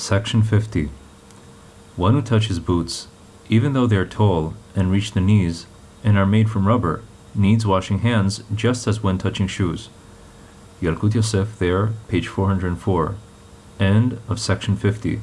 Section 50. One who touches boots, even though they are tall and reach the knees and are made from rubber, needs washing hands just as when touching shoes. Yalkut Yosef there, page 404. End of section 50.